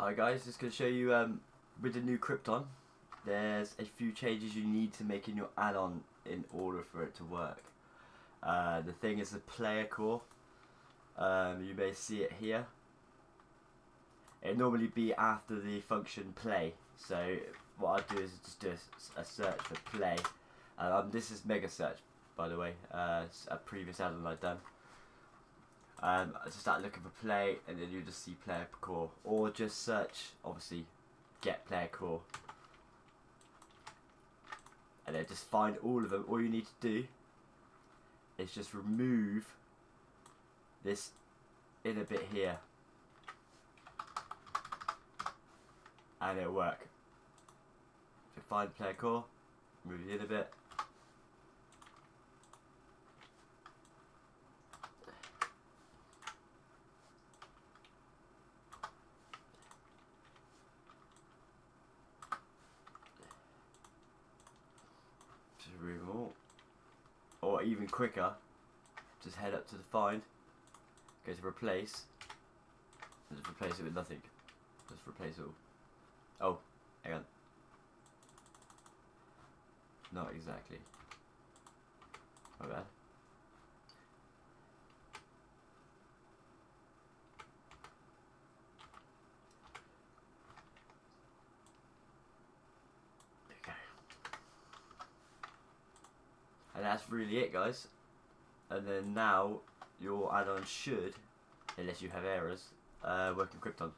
Hi guys, just going to show you um, with the new Krypton, there's a few changes you need to make in your add-on in order for it to work. Uh, the thing is the player core, um, you may see it here. It normally be after the function play, so what I do is just do a, search for play. Um, this is Mega Search by the way, uh, a previous add-on I've done. Um, just start looking for play and then you just see player core. Or just search obviously get player core. And then just find all of them. All you need to do is just remove this inner bit here. And it'll work. So find player core move the inner bit Them. Or even quicker, just head up to the find, go to replace, and just replace it with nothing. Just replace it all. Oh, hang on. Not exactly. And that's really it guys. And then now your add-on should, unless you have errors, uh, work in Krypton.